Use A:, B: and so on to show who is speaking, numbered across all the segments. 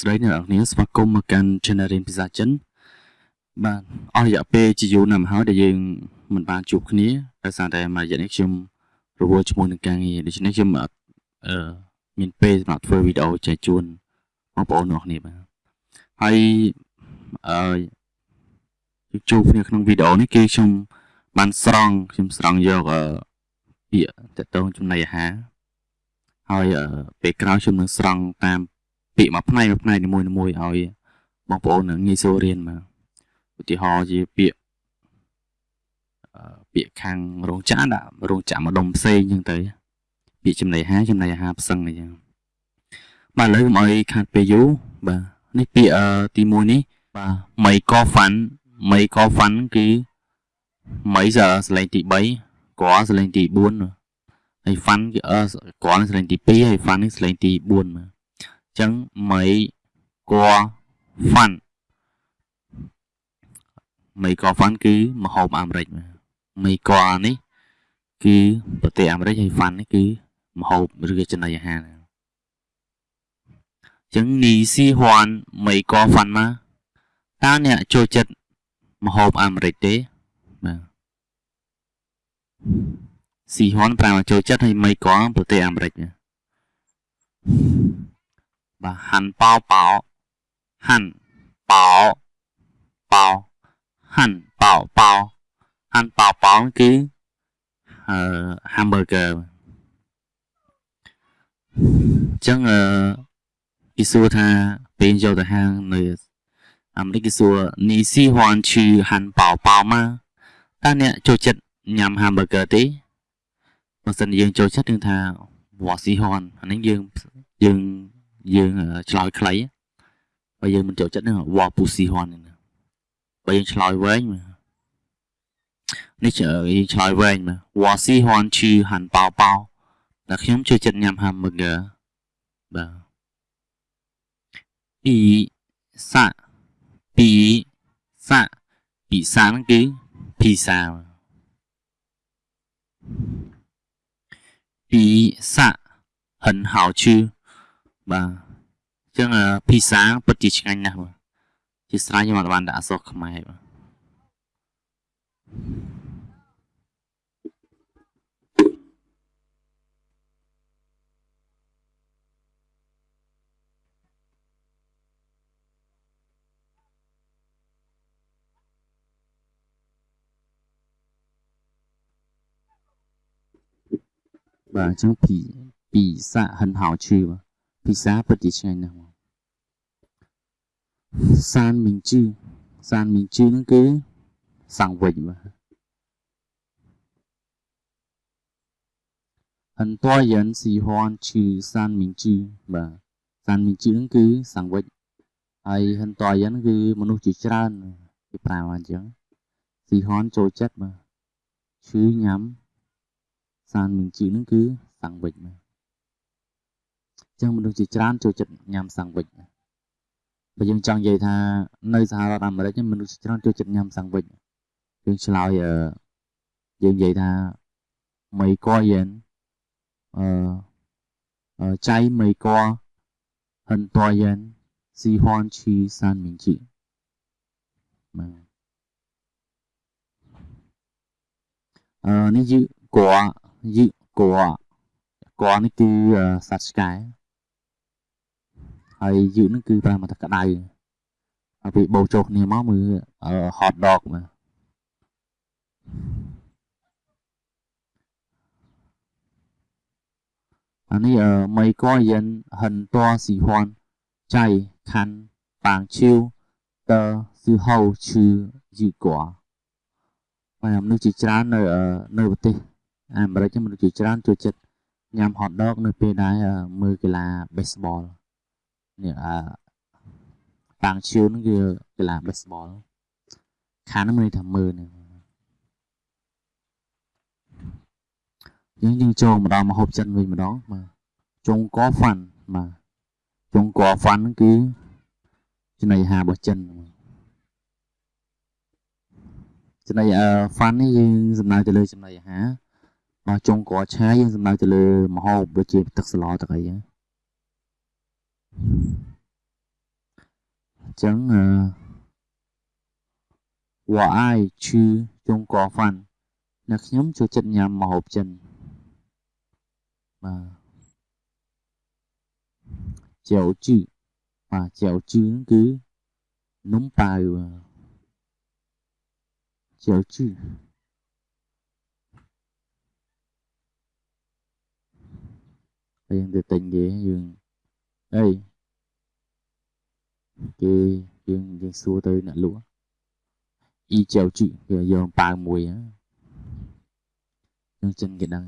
A: ស្តីអ្នកនរគ្នាស្វាគមន៍មកកាន់ Channel រៀនភាសាចិនបាទអស់រយៈពេលជាយូរណាស់មកហើយដែលយើងមិនបានជួបគ្នាដោយសារតែមួយរយៈនេះខ្ញុំរវល់ជាមួយនឹងការងារដូច្នេះខ្ញុំអឺមានពេលសម្រាប់ធ្វើវីដេអូចែកជូនបងប្អូនទាំងគ្នាបាទហើយអឺជួបគ្នាក្នុងវីដេអូនេះគឺខ្ញុំបានស្រង់ខ្ញុំស្រង់យកអឺពាក្យតកតងចំណីអាហារហើយពេលក្រោយខ្ញុំនឹងស្រង់តាម ពាក្យមួយផ្នែកមួយផ្នែកនីមួយៗឲ្យបងប្អូននឹងងាយស្រួលរៀនមកឧទាហរណ៍ជាពាក្យពាក្យខាងរោងចក្រដាក់រោងចក្រម្ដុំផ្សេងអញ្ចឹងទៅពាក្យចំណីអាហារចំណីអាហារផ្សឹងអញ្ចឹងបាទឥឡូវកុំឲ្យខាត់ពេលយូរបាទនេះពាក្យទី1នេះបាទមីកហ្វាន់មីកហ្វាន់គឺមីសសលេងទី3កសលេងទី4ហើយហ្វាន់គឺអកសលេងទី2ហើយហ្វាន់នេះសលេងទី4មក ចឹងមីកហ្វាន់មីកហ្វាន់គឺមហូបអាមេរិកមីកនេះគឺប្រទេសអាមេរិកហើយហ្វាន់នេះគឺមហូបឬក៏ចំណីអាហារចឹងនីស៊ីហ៊ានមីកហ្វាន់មកតើអ្នកចូលចិត្តមហូបអាមេរិកទេបាទស៊ីហ៊ានប្រាំចូលចិត្តហើយមីកប្រទេសអាមេរិក បាទហាន់ប៉ោប៉ោហាន់ប៉ោប៉ោហាន់ប៉ោប៉ោហាន់ប៉ោប៉ោគឺអឺ hamburger អញ្ចឹងអឺគេសួរថាពេលយកទៅហាងនៅអាមេរិកគេសួរនីស៊ីហ៊ានឈឺហាន់ប៉ោប៉ោមកតើអ្នកចូលចិត្តញ៉ាំ hamburger ទេបើសិនយើងចូលចិត្តនឹងថាវ៉ាស៊ីហ៊ានអានេះយើងយើង យើងឆ្លើយខ្លីបើយើងមិនចូលចិត្តនឹងវ៉ាពូស៊ីហនបើយើងឆ្លើយវែងនេះយើងឆ្លើយវែងវ៉ាស៊ីហនឈឺហាន់ប៉ោប៉ោតែខ្ញុំចូលចិត្តញ៉ាំ hamburger បាទពីសាពីសាពីសាហ្នឹងគឺ pizza ពីសាហិនហៅឈឺ បាទអញ្ចឹងភីសាពិតជាឆ្ងាញ់ណាស់បាទជាស្រ័យខ្ញុំអត់បានដាក់អក្សរខ្មែរបាទបាទអញ្ចឹងពីពីសាហិនហៅឈឺបាទ ពិសាពិតជាឆ្ងាញ់ណាស់មកសានមីងជឺសានមីងជឺហ្នឹងគឺសាំងវិញបាទអន្តរយានស៊ីហនឈឺសានមីងជឺបាទសានមីងជឺហ្នឹងគឺសាំងវិញហើយហន្តរយានគឺមនុស្សជាច្រើនគេប្រើអញ្ចឹងស៊ីហនចូលចិត្តបាទឈឺញ៉ាំសានមីងជឺហ្នឹងគឺសាំងវិញបាទ ចឹងមនុស្សជាច្រើនចូលចិត្តញ៉ាំសាំងវិចបើយើងចង់និយាយថានៅសហរដ្ឋអាមេរិកមនុស្សជាច្រើនចូលចិត្តញ៉ាំសាំងវិចយើងឆ្លើយយើងនិយាយថាមីកយិនអឺចៃមីកហិនតយិនស៊ីហនឈីសានមីជីបាទអឺនេះយឺកកយឺកកកនេះគឺសត្វឆ្កែ ហើយយូនឹងគឺប្រើមកតែក្តៅហើយពេលបោចចូលគ្នាមកមើល hot dog មកអានេះមីកយិនហិនតស៊ីហួនចៃខាន់ប៉ាងឈីវតស៊ឺហៅឈឺយូកွာបាទមនុស្សជាច្រើននៅនៅប្រទេសអាមេរិកមនុស្សជាច្រើនចូលចិត្តញ៉ាំ hot dog នៅពេលដែលមើលកីឡា baseball អឺប៉ាងឈៀវហ្នឹងគឺកីឡា baseball ខានហ្នឹងមានថាមើលហ្នឹងយើងយើងចូលម្ដងមកហូបចិនវិញម្ដងបាទចុងកហ្វាន់បាទចុងកហ្វាន់ហ្នឹងគឺចំណីអាហាររបស់ចិនចំណីអឺហ្វាន់នេះយើងសំដៅទៅលើចំណីអាហារបាទចុងកឆាយើងសំដៅទៅលើម្ហូបដូចជាទឹកស្លទឹកអីហ្នឹង chẳng uh, quả ai chứ chung có phần អ្នកខ្ញុំចូលចិត្តញ៉ាំម្ហូបចិនបាទចាវជឺបាទចាវជឺហ្នឹងគឺនំប៉ាវចាវជឺយើងទៅទិញគេយើង អីគេយើងយើងសួរទៅអ្នកលក់អ៊ីចៅជឺគេយកប៉ាវមួយហ្នឹងចិនគេដឹង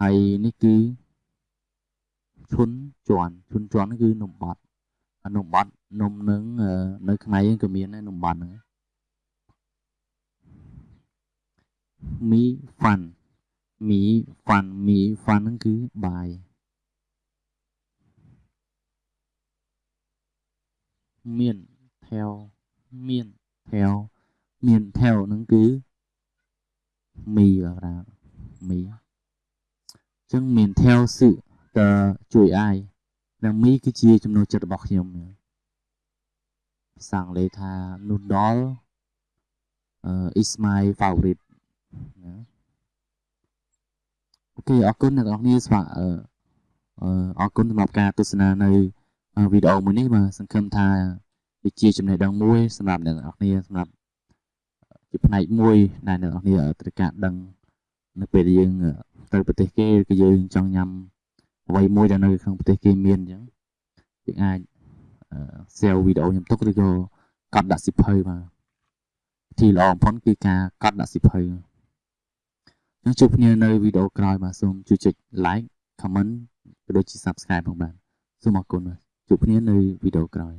A: ហើយនេះគឺឈុនជន់ឈុនជន់គឺនំបត់នំបត់នំនឹងនៅខ្មែរយើងក៏មានដែរនំបត់ហ្នឹងមីហ្វាន់មីហ្វាន់មីហ្វាន់ហ្នឹងគឺបាយ មានថែវមានថែវមានថែវហ្នឹងគឺមីបាទប្រាមីអញ្ចឹងមានថែវសឹកតើជួយអាយនិងមីគឺជាចំណូលចិត្តរបស់ខ្ញុំភាសាអង់គ្លេសថា noodle uh, is my favorite ណាអូខេអរគុណអ្នកនរគ្នាស្វាអឺអរគុណសម្រាប់ការទស្សនានៅ វីដេអូមួយនេះបាទសង្ឃឹមថាវាជាចំណេះដឹងមួយសម្រាប់អ្នកនរគ្នាសម្រាប់ជាផ្នែកមួយដែលអ្នកនរគ្នាត្រូវការដឹងនៅពេលដែលយើងទៅប្រទេសគេគឺយើងចង់ញ៉ាំអ្វីមួយដែលនៅក្នុងប្រទេសគេមានអញ្ចឹងយើងអាច sell វីដេអូខ្ញុំទុកឬក៏កត់ដាក់សិភៅបាទទីល្អបំផុតគឺការកត់ដាក់សិភៅយើងជួបគ្នានៅវីដេអូក្រោយបាទសូមជួយចុច like comment ក៏ដូចជា subscribe ផងបាទសូមអរគុណបាទ ជួបគ្នានៅវីដេអូក្រោយ